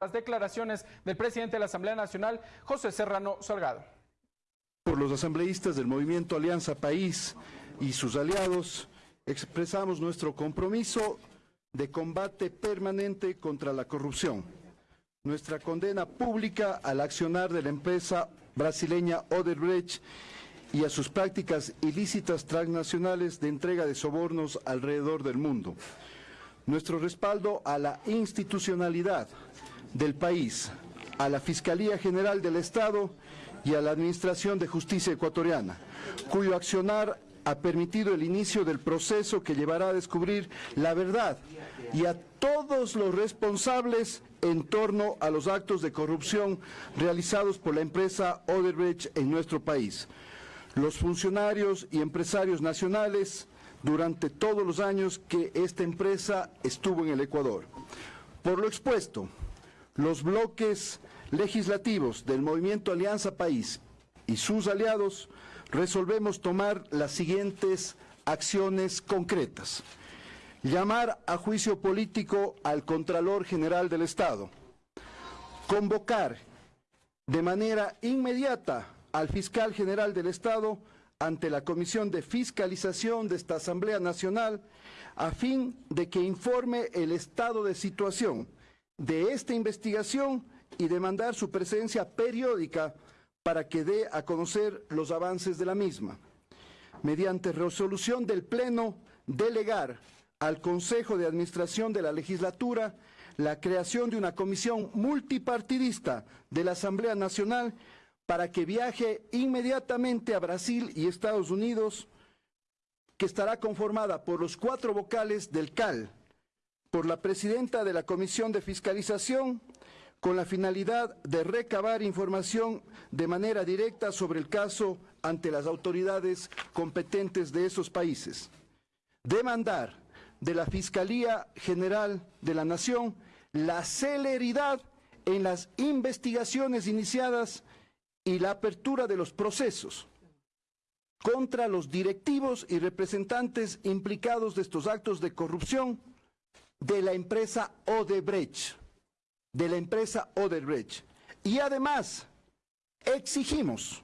Las declaraciones del presidente de la Asamblea Nacional, José Serrano Salgado. Por los asambleístas del movimiento Alianza País y sus aliados, expresamos nuestro compromiso de combate permanente contra la corrupción, nuestra condena pública al accionar de la empresa brasileña Odebrecht y a sus prácticas ilícitas transnacionales de entrega de sobornos alrededor del mundo, nuestro respaldo a la institucionalidad del país, a la Fiscalía General del Estado y a la Administración de Justicia Ecuatoriana, cuyo accionar ha permitido el inicio del proceso que llevará a descubrir la verdad y a todos los responsables en torno a los actos de corrupción realizados por la empresa Odebrecht en nuestro país. Los funcionarios y empresarios nacionales durante todos los años que esta empresa estuvo en el Ecuador. Por lo expuesto, los bloques legislativos del Movimiento Alianza País y sus aliados resolvemos tomar las siguientes acciones concretas. Llamar a juicio político al Contralor General del Estado. Convocar de manera inmediata al Fiscal General del Estado ante la Comisión de Fiscalización de esta Asamblea Nacional a fin de que informe el estado de situación de esta investigación y demandar su presencia periódica para que dé a conocer los avances de la misma. Mediante resolución del Pleno, delegar al Consejo de Administración de la Legislatura la creación de una comisión multipartidista de la Asamblea Nacional para que viaje inmediatamente a Brasil y Estados Unidos, que estará conformada por los cuatro vocales del CAL, por la presidenta de la Comisión de Fiscalización, con la finalidad de recabar información de manera directa sobre el caso ante las autoridades competentes de esos países. Demandar de la Fiscalía General de la Nación la celeridad en las investigaciones iniciadas y la apertura de los procesos contra los directivos y representantes implicados de estos actos de corrupción de la empresa Odebrecht, de la empresa Odebrecht. Y además exigimos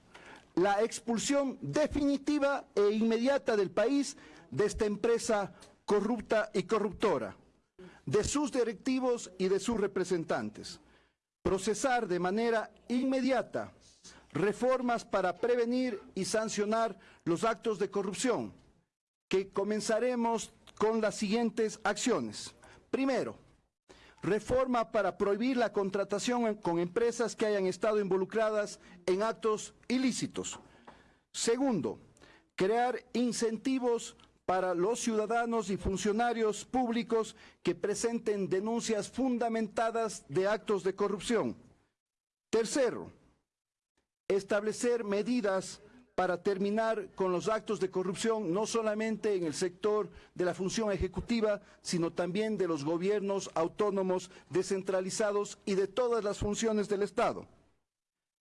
la expulsión definitiva e inmediata del país de esta empresa corrupta y corruptora, de sus directivos y de sus representantes. Procesar de manera inmediata reformas para prevenir y sancionar los actos de corrupción, que comenzaremos con las siguientes acciones. Primero, reforma para prohibir la contratación con empresas que hayan estado involucradas en actos ilícitos. Segundo, crear incentivos para los ciudadanos y funcionarios públicos que presenten denuncias fundamentadas de actos de corrupción. Tercero, establecer medidas para terminar con los actos de corrupción, no solamente en el sector de la función ejecutiva, sino también de los gobiernos autónomos descentralizados y de todas las funciones del Estado.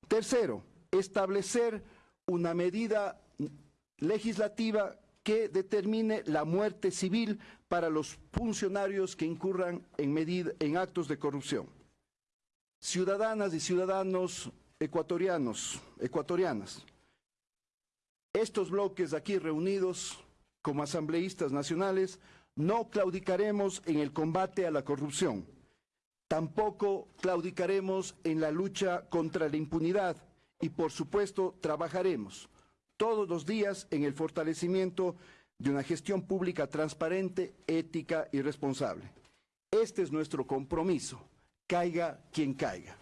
Tercero, establecer una medida legislativa que determine la muerte civil para los funcionarios que incurran en, actos de corrupción. Ciudadanas y ciudadanos ecuatorianos, ecuatorianas, estos bloques aquí reunidos como asambleístas nacionales no claudicaremos en el combate a la corrupción. Tampoco claudicaremos en la lucha contra la impunidad y, por supuesto, trabajaremos todos los días en el fortalecimiento de una gestión pública transparente, ética y responsable. Este es nuestro compromiso, caiga quien caiga.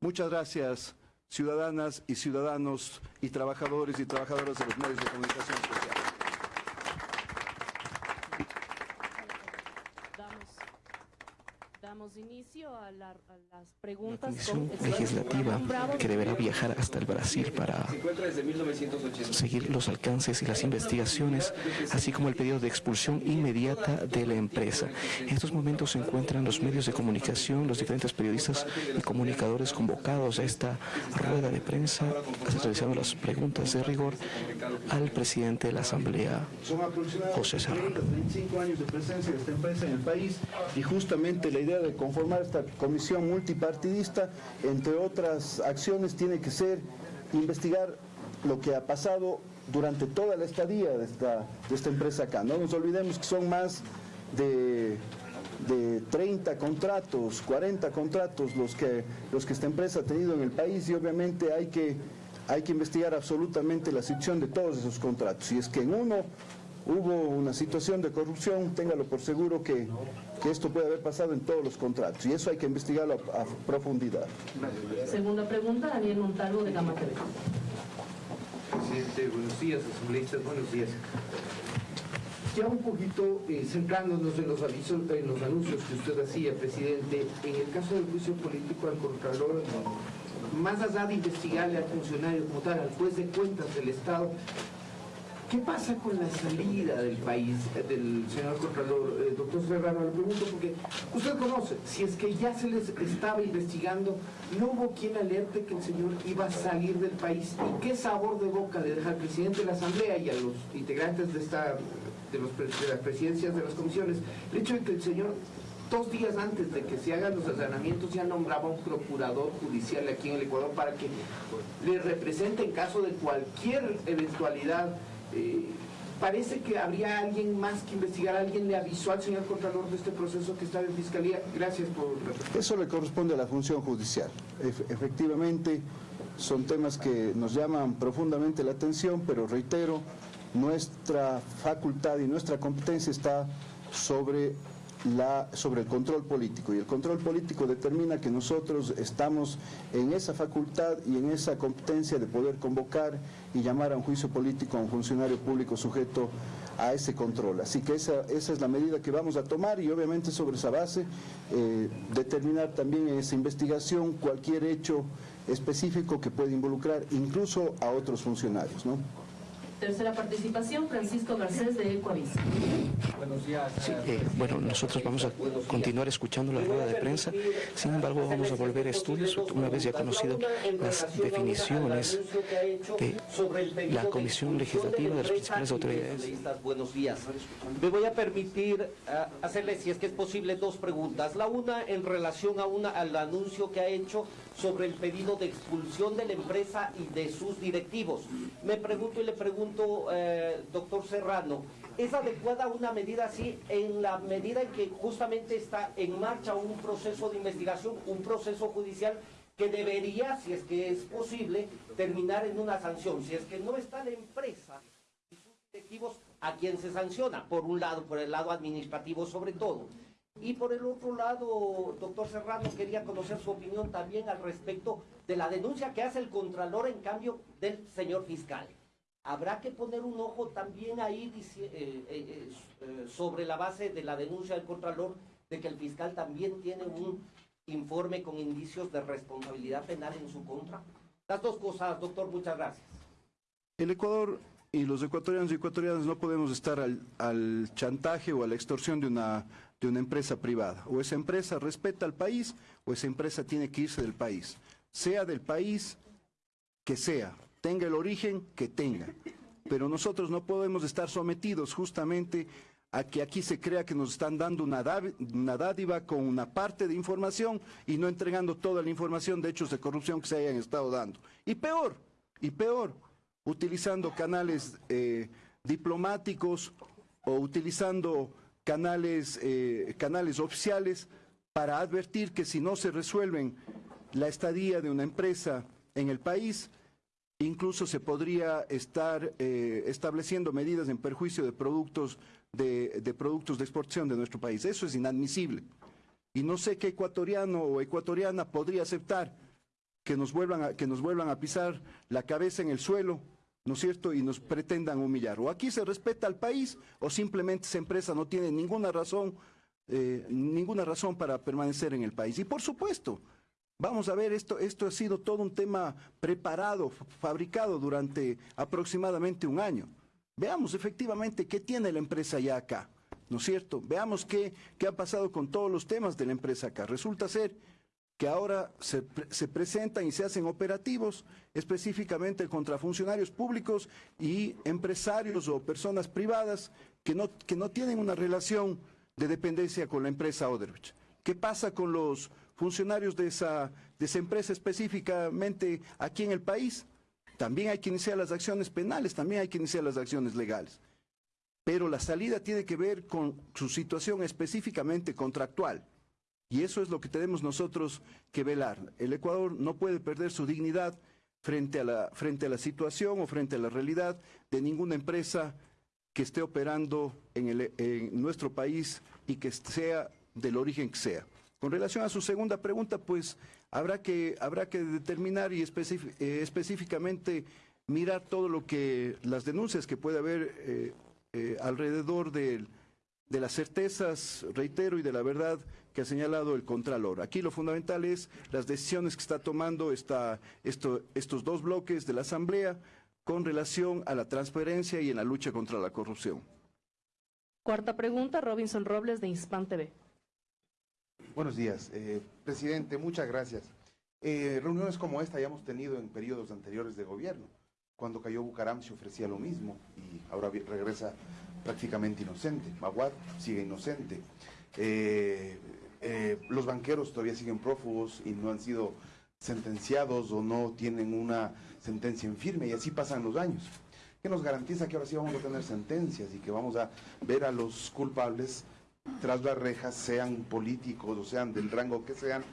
Muchas gracias ciudadanas y ciudadanos y trabajadores y trabajadoras de los medios de comunicación social. Damos inicio a, las preguntas. comisión legislativa que deberá viajar hasta el Brasil para seguir los alcances y las investigaciones, así como el pedido de expulsión inmediata de la empresa. En estos momentos se encuentran los medios de comunicación, los diferentes periodistas y comunicadores convocados a esta rueda de prensa, realizando las preguntas de rigor al presidente de la Asamblea, José Serrano. años de presencia de esta empresa en el país y justamente la idea de conformar esta comisión multipartidista, entre otras acciones, tiene que ser investigar lo que ha pasado durante toda la estadía de esta, de esta empresa acá. No nos olvidemos que son más de, de 30 contratos, 40 contratos los que, los que esta empresa ha tenido en el país y obviamente hay que, hay que investigar absolutamente la situación de todos esos contratos. Si es que en uno hubo una situación de corrupción, téngalo por seguro que, que esto puede haber pasado en todos los contratos y eso hay que investigarlo a, a profundidad. Segunda pregunta, Daniel Montalvo de Gama TV. Presidente, buenos días, asambleístas, buenos días. Ya un poquito eh, centrándonos en los avisos, en los anuncios que usted hacía, presidente, en el caso del juicio político al Contralor, más allá de investigarle al funcionario como tal, al juez de cuentas del Estado, ¿Qué pasa con la salida del país eh, del señor Contralor? Eh, doctor Serrano, le pregunto porque usted conoce, si es que ya se les estaba investigando, no hubo quien alerte que el señor iba a salir del país. ¿Y qué sabor de boca le deja al presidente de la Asamblea y a los integrantes de, esta, de, los, de las presidencias de las comisiones el hecho de que el señor dos días antes de que se hagan los allanamientos ya nombraba un procurador judicial aquí en el Ecuador para que le represente en caso de cualquier eventualidad eh, parece que habría alguien más que investigar, alguien le avisó al señor Contralor de este proceso que está en Fiscalía. Gracias por... Eso le corresponde a la función judicial. Ef efectivamente, son temas que nos llaman profundamente la atención, pero reitero, nuestra facultad y nuestra competencia está sobre la, sobre el control político y el control político determina que nosotros estamos en esa facultad y en esa competencia de poder convocar y llamar a un juicio político a un funcionario público sujeto a ese control. Así que esa, esa es la medida que vamos a tomar y obviamente sobre esa base eh, determinar también en esa investigación cualquier hecho específico que pueda involucrar incluso a otros funcionarios. ¿no? Tercera participación, Francisco Garcés de Ecuavis. Buenos días. Sí, eh, bueno, nosotros vamos a continuar escuchando la rueda de prensa, sin embargo vamos a volver a estudios una vez ya conocido las definiciones de la Comisión Legislativa de las principales autoridades. Buenos días. Me voy a permitir uh, hacerle, si es que es posible, dos preguntas. La una en relación a una, al anuncio que ha hecho sobre el pedido de expulsión de la empresa y de sus directivos. Me pregunto y le pregunto, eh, doctor Serrano, ¿es adecuada una medida así en la medida en que justamente está en marcha un proceso de investigación, un proceso judicial que debería, si es que es posible, terminar en una sanción? Si es que no está la empresa y sus directivos, ¿a quién se sanciona? Por un lado, por el lado administrativo sobre todo. Y por el otro lado, doctor Serrano, quería conocer su opinión también al respecto de la denuncia que hace el Contralor en cambio del señor fiscal. Habrá que poner un ojo también ahí eh, eh, eh, sobre la base de la denuncia del Contralor de que el fiscal también tiene un informe con indicios de responsabilidad penal en su contra. Las dos cosas, doctor, muchas gracias. El Ecuador y los ecuatorianos y ecuatorianas no podemos estar al, al chantaje o a la extorsión de una de una empresa privada. O esa empresa respeta al país o esa empresa tiene que irse del país. Sea del país que sea, tenga el origen que tenga. Pero nosotros no podemos estar sometidos justamente a que aquí se crea que nos están dando una, dádiva con una parte de información y no entregando toda la información de hechos de corrupción que se hayan estado dando. Y peor, y peor, utilizando canales eh, diplomáticos o utilizando canales, eh, canales oficiales para advertir que si no se resuelven la estadía de una empresa en el país, incluso se podría estar eh, estableciendo medidas en perjuicio de productos de, productos de exportación de nuestro país. Eso es inadmisible. Y no sé qué ecuatoriano o ecuatoriana podría aceptar que nos vuelvan a, que nos vuelvan a pisar la cabeza en el suelo ¿no es cierto?, y nos pretendan humillar. O aquí se respeta al país o simplemente esa empresa no tiene ninguna razón, eh, ninguna razón para permanecer en el país. Y por supuesto, vamos a ver, esto, esto ha sido todo un tema preparado, fabricado durante aproximadamente un año. Veamos efectivamente qué tiene la empresa ya acá, ¿no es cierto? Veamos qué, qué ha pasado con todos los temas de la empresa acá. Resulta ser que ahora se, se, presentan y se hacen operativos específicamente contra funcionarios públicos y empresarios o personas privadas que no, que no tienen una relación de dependencia con la empresa Odebrecht. ¿Qué pasa con los funcionarios de esa, de esa empresa específicamente aquí en el país. También hay que iniciar las acciones penales, también hay que iniciar las acciones legales. Pero la salida tiene que ver con su situación específicamente contractual. Y eso es lo que tenemos nosotros que velar. El Ecuador no puede perder su dignidad frente a la, frente a la situación o frente a la realidad de ninguna empresa que esté operando en, el- en nuestro país y que sea del origen que sea. Con relación a su segunda pregunta, pues habrá que, habrá que determinar y eh, específicamente mirar todo lo que, las denuncias que puede haber eh, eh, alrededor de las certezas, reitero, y de la verdad que ha señalado el Contralor. Aquí lo fundamental es las decisiones que está tomando esta, esto- estos dos bloques de la Asamblea con relación a la transparencia y en la lucha contra la corrupción. Cuarta pregunta, Robinson Robles de Inspan TV. Buenos días, eh, presidente, muchas gracias. Eh, reuniones como esta ya hemos tenido en periodos anteriores de gobierno. Cuando cayó Bucaram se ofrecía lo mismo y ahora regresa prácticamente inocente. Maguad sigue inocente. Eh, eh, los banqueros todavía siguen prófugos y no han sido sentenciados o no tienen una sentencia en firme y así pasan los años. ¿Qué nos garantiza que ahora sí vamos a tener sentencias y que vamos a ver a los culpables tras las rejas, sean políticos o sean del rango que sean?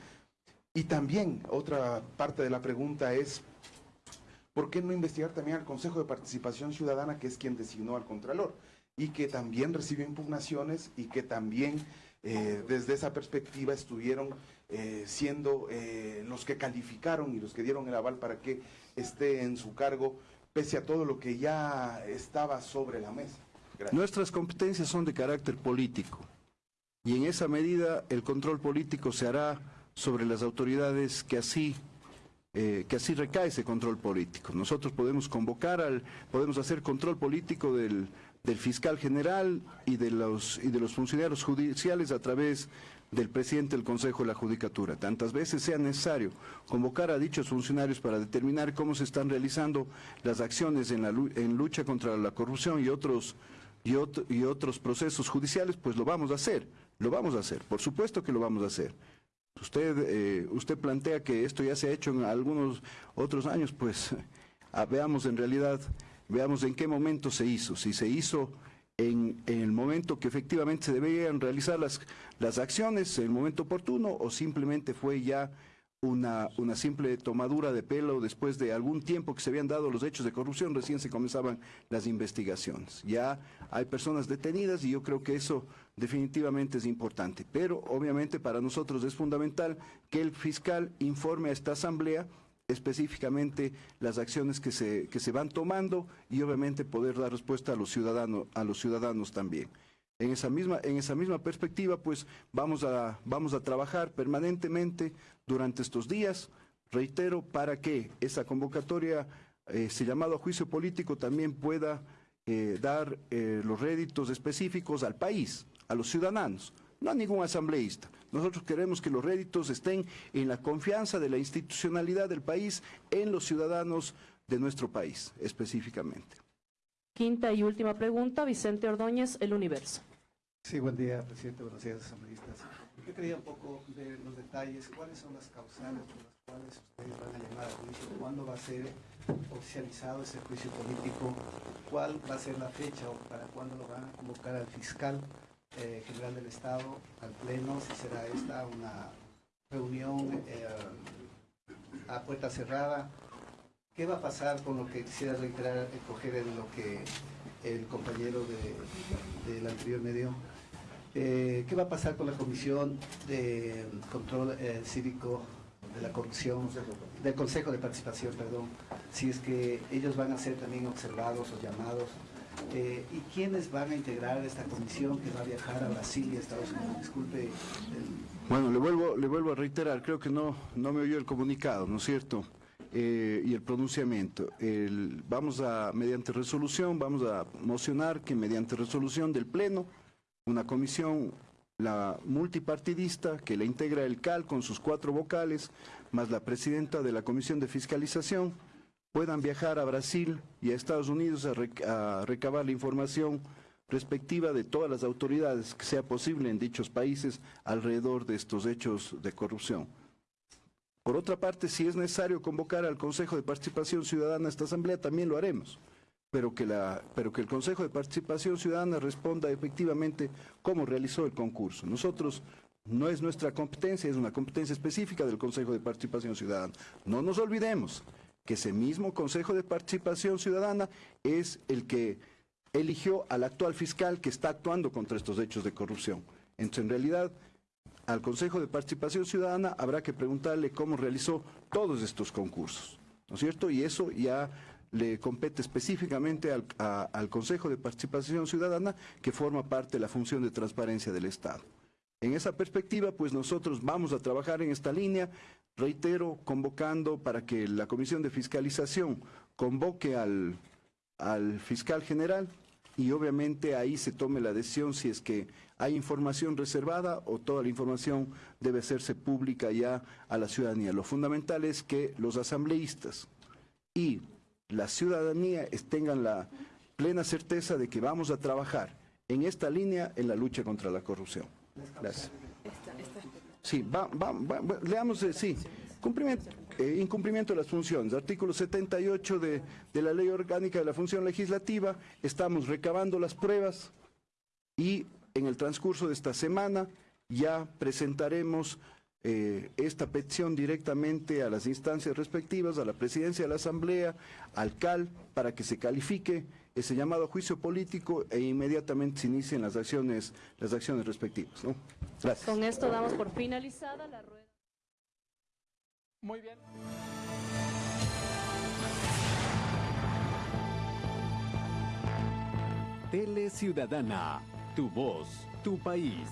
Y también otra parte de la pregunta es, ¿por qué no investigar también al Consejo de Participación Ciudadana, que es quien designó al Contralor? Y que también recibió impugnaciones y que también eh, desde esa perspectiva estuvieron eh, siendo eh, los que calificaron y los que dieron el aval para que esté en su cargo, pese a todo lo que ya estaba sobre la mesa. Nuestras competencias son de carácter político y en esa medida el control político se hará sobre las autoridades que así eh, que así recae ese control político. Nosotros podemos convocar al, podemos hacer control político del, del fiscal general y de los y de los funcionarios judiciales a través del presidente del Consejo de la Judicatura. Tantas veces sea necesario convocar a dichos funcionarios para determinar cómo se están realizando las acciones en la en lucha contra la corrupción y otros y, ot- y otros procesos judiciales, pues lo vamos a hacer, lo vamos a hacer, por supuesto que lo vamos a hacer. Usted, eh, usted plantea que esto ya se ha hecho en algunos otros años, pues veamos en realidad, veamos en qué momento se hizo, si se hizo en, en el momento que efectivamente se debían realizar las, las acciones, en el momento oportuno, o simplemente fue ya una, una simple tomadura de pelo después de algún tiempo que se habían dado los hechos de corrupción, recién se comenzaban las investigaciones. Ya hay personas detenidas y yo creo que eso definitivamente es importante. Pero obviamente para nosotros es fundamental que el fiscal informe a esta asamblea específicamente las acciones que se, que se van tomando y obviamente poder dar respuesta a los ciudadanos, a los ciudadanos también. En esa misma, en esa misma perspectiva, pues vamos a, vamos a trabajar permanentemente durante estos días, reitero, para que esa convocatoria, eh, ese llamado a juicio político también pueda eh, dar eh, los réditos específicos al país, a los ciudadanos, no a ningún asambleísta. Nosotros queremos que los réditos estén en la confianza de la institucionalidad del país, en los ciudadanos de nuestro país específicamente. Quinta y última pregunta, Vicente Ordóñez, El Universo. Sí, buen día, presidente. Buenos días, asambleístas. Yo quería un poco ver los detalles. ¿Cuáles son las causales por las cuales ustedes van a llamar a juicio? ¿Cuándo va a ser oficializado ese juicio político? ¿Cuál va a ser la fecha o para cuándo lo van a convocar al fiscal eh, general del Estado, al Pleno? Si será esta una reunión eh, a puerta cerrada. ¿Qué va a pasar con lo que quisiera reiterar, coger en lo que el compañero de- del anterior medio? Eh, ¿Qué va a pasar con la Comisión de Control eh, Cívico de la Corrupción, del Consejo de Participación, perdón? Si es que ellos van a ser también observados o llamados. Eh, ¿Y quiénes van a integrar esta comisión que va a viajar a Brasil y a Estados Unidos? Disculpe, el- Bueno, le vuelvo, le vuelvo a reiterar, creo que no, no me oyó el comunicado, ¿no es cierto? Eh, y el pronunciamiento. El- vamos a, mediante resolución, vamos a mocionar que mediante resolución del Pleno, una comisión, la multipartidista, que la integra el CAL con sus cuatro vocales, más la presidenta de la Comisión de Fiscalización, puedan viajar a Brasil y a Estados Unidos a, a recabar la información perspectiva de todas las autoridades que sea posible en dichos países alrededor de estos hechos de corrupción. Por otra parte, si es necesario convocar al Consejo de Participación Ciudadana a esta asamblea, también lo haremos, pero que, el Consejo de Participación Ciudadana responda efectivamente cómo realizó el concurso. Nosotros no es nuestra competencia, es una competencia específica del Consejo de Participación Ciudadana. No nos olvidemos que ese mismo Consejo de Participación Ciudadana es el que eligió al actual fiscal que está actuando contra estos hechos de corrupción. Entonces, en realidad, al Consejo de Participación Ciudadana habrá que preguntarle cómo realizó todos estos concursos, ¿no es cierto? Y eso ya le compete específicamente al, al Consejo de Participación Ciudadana, que forma parte de la función de transparencia del Estado. En esa perspectiva, pues nosotros vamos a trabajar en esta línea, reitero, convocando para que la Comisión de Fiscalización convoque al, al fiscal general y obviamente ahí se tome la decisión si es que hay información reservada o toda la información debe hacerse pública ya a la ciudadanía. Lo fundamental es que los asambleístas y la ciudadanía tengan la plena certeza de que vamos a trabajar en esta línea en la lucha contra la corrupción. Gracias. Sí, va, va, va, leamos, eh, sí. Cumplimiento, eh, incumplimiento de las funciones. Artículo 78 de, de la Ley Orgánica de la Función Legislativa. Estamos recabando las pruebas y en el transcurso de esta semana ya presentaremos eh, esta petición directamente a las instancias respectivas, a la presidencia de la Asamblea, al CAL, para que se califique ese llamado juicio político e inmediatamente se inicien las acciones, las acciones respectivas. ¿no? Gracias. Con esto damos por finalizada la rueda. Muy bien. Tele Ciudadana, tu voz, tu país.